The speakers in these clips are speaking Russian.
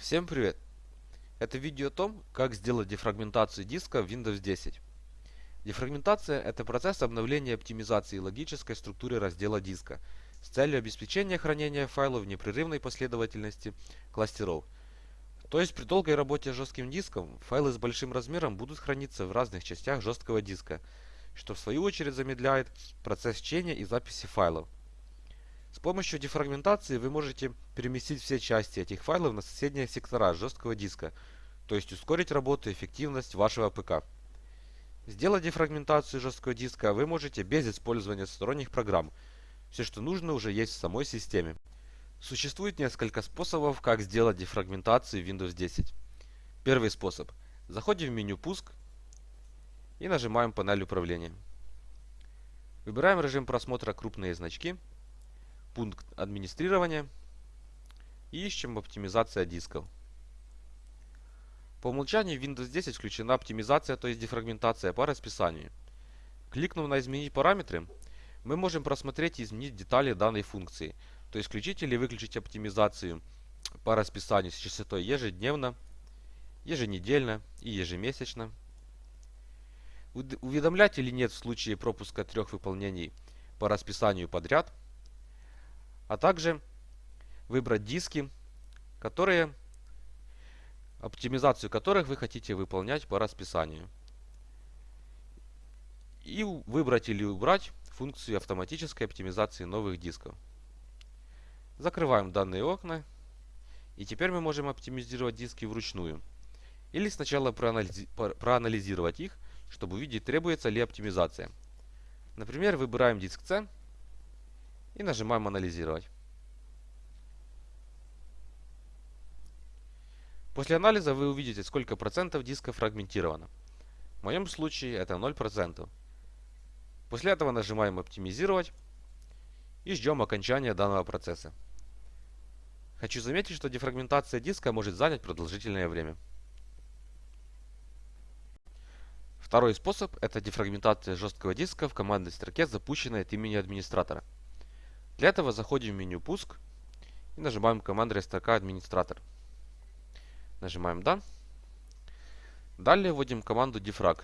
Всем привет! Это видео о том, как сделать дефрагментацию диска в Windows 10. Дефрагментация – это процесс обновления и оптимизации логической структуры раздела диска с целью обеспечения хранения файлов в непрерывной последовательности кластеров. То есть при долгой работе с жестким диском файлы с большим размером будут храниться в разных частях жесткого диска, что в свою очередь замедляет процесс чтения и записи файлов. С помощью дефрагментации вы можете переместить все части этих файлов на соседние сектора жесткого диска, то есть ускорить работу и эффективность вашего ПК. Сделать дефрагментацию жесткого диска вы можете без использования сторонних программ. Все, что нужно, уже есть в самой системе. Существует несколько способов, как сделать дефрагментацию Windows 10. Первый способ. Заходим в меню «Пуск» и нажимаем панель управления. Выбираем режим просмотра «Крупные значки» пункт администрирования и ищем оптимизация дисков. По умолчанию в Windows 10 включена оптимизация, то есть дефрагментация по расписанию. Кликнув на «Изменить параметры», мы можем просмотреть и изменить детали данной функции, то есть включить или выключить оптимизацию по расписанию с частотой ежедневно, еженедельно и ежемесячно. Уведомлять или нет в случае пропуска трех выполнений по расписанию подряд – а также выбрать диски, которые, оптимизацию которых вы хотите выполнять по расписанию. И выбрать или убрать функцию автоматической оптимизации новых дисков. Закрываем данные окна. И теперь мы можем оптимизировать диски вручную. Или сначала проанализи проанализировать их, чтобы увидеть, требуется ли оптимизация. Например, выбираем диск C и нажимаем анализировать. После анализа вы увидите, сколько процентов диска фрагментировано. В моем случае это 0%. После этого нажимаем оптимизировать и ждем окончания данного процесса. Хочу заметить, что дефрагментация диска может занять продолжительное время. Второй способ – это дефрагментация жесткого диска в командной строке, запущенной от имени администратора. Для этого заходим в меню «Пуск» и нажимаем командная строка «Администратор». Нажимаем «Да». Далее вводим команду defrag.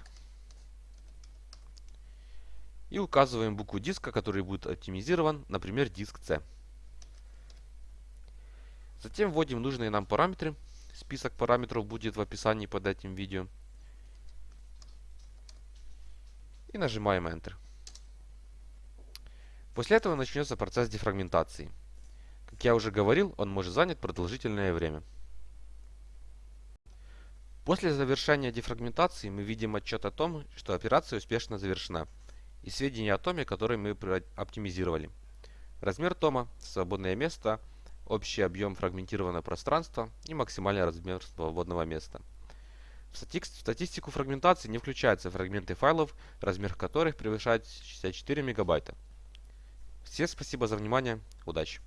И указываем букву диска, который будет оптимизирован, например, диск C. Затем вводим нужные нам параметры. Список параметров будет в описании под этим видео. И нажимаем Enter. После этого начнется процесс дефрагментации. Как я уже говорил, он может занять продолжительное время. После завершения дефрагментации мы видим отчет о том, что операция успешно завершена, и сведения о томе, который мы оптимизировали. Размер тома, свободное место, общий объем фрагментированного пространства и максимальный размер свободного места. В статистику фрагментации не включаются фрагменты файлов, размер которых превышает 64 мегабайта. Всем спасибо за внимание. Удачи!